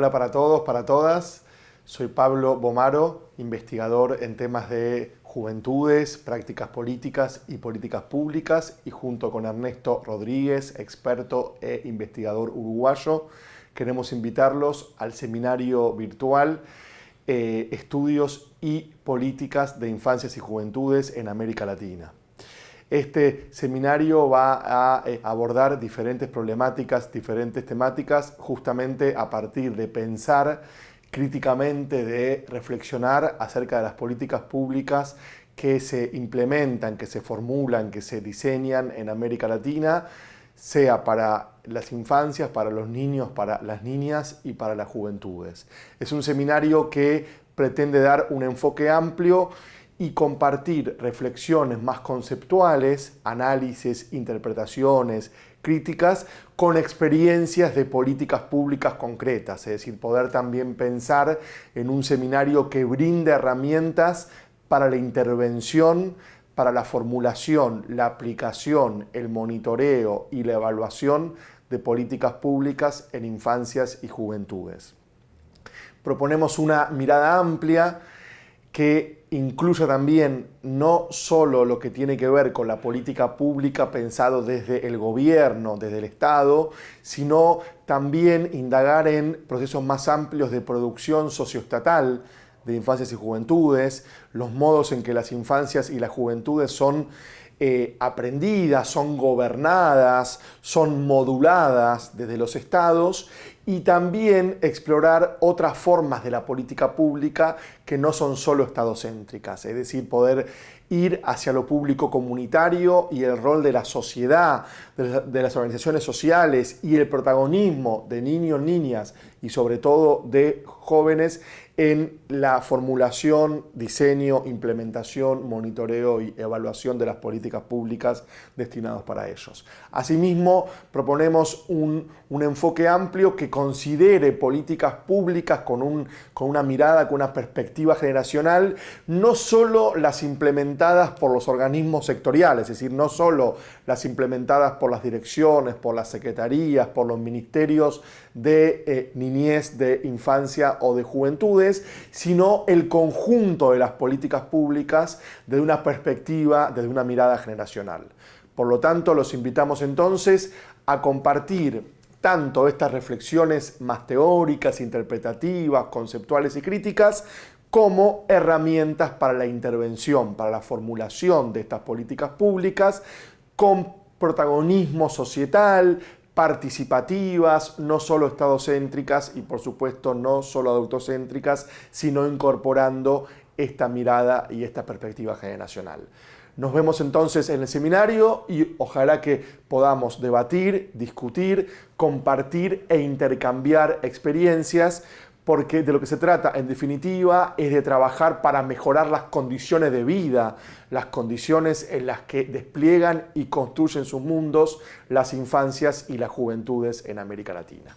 Hola para todos, para todas. Soy Pablo Bomaro, investigador en temas de juventudes, prácticas políticas y políticas públicas y junto con Ernesto Rodríguez, experto e investigador uruguayo, queremos invitarlos al seminario virtual eh, Estudios y Políticas de Infancias y Juventudes en América Latina. Este seminario va a eh, abordar diferentes problemáticas, diferentes temáticas, justamente a partir de pensar críticamente, de reflexionar acerca de las políticas públicas que se implementan, que se formulan, que se diseñan en América Latina, sea para las infancias, para los niños, para las niñas y para las juventudes. Es un seminario que pretende dar un enfoque amplio y compartir reflexiones más conceptuales, análisis, interpretaciones, críticas, con experiencias de políticas públicas concretas, es decir, poder también pensar en un seminario que brinde herramientas para la intervención, para la formulación, la aplicación, el monitoreo y la evaluación de políticas públicas en infancias y juventudes. Proponemos una mirada amplia que incluya también no solo lo que tiene que ver con la política pública pensado desde el gobierno, desde el Estado, sino también indagar en procesos más amplios de producción socioestatal de infancias y juventudes, los modos en que las infancias y las juventudes son eh, aprendidas, son gobernadas, son moduladas desde los estados y también explorar otras formas de la política pública que no son solo estadocéntricas, es decir, poder ir hacia lo público comunitario y el rol de la sociedad, de las organizaciones sociales y el protagonismo de niños, niñas y sobre todo de jóvenes en la formulación, diseño, implementación, monitoreo y evaluación de las políticas públicas destinadas para ellos. Asimismo, proponemos un, enfoque amplio que considere políticas públicas con, un, con una mirada, con una perspectiva generacional, no solo las implementadas por los organismos sectoriales, es decir, no solo las implementadas por las direcciones, por las secretarías, por los ministerios de eh, niñez, de infancia o de juventudes, sino el conjunto de las políticas públicas desde una perspectiva, desde una mirada generacional. Por lo tanto, los invitamos entonces a compartir tanto estas reflexiones más teóricas, interpretativas, conceptuales y críticas, como herramientas para la intervención, para la formulación de estas políticas públicas, con protagonismo societal, participativas, no solo estadocéntricas y por supuesto no solo adultocéntricas, sino incorporando esta mirada y esta perspectiva generacional. Nos vemos entonces en el seminario y ojalá que podamos debatir, discutir, compartir e intercambiar experiencias porque de lo que se trata, en definitiva, es de trabajar para mejorar las condiciones de vida, las condiciones en las que despliegan y construyen sus mundos las infancias y las juventudes en América Latina.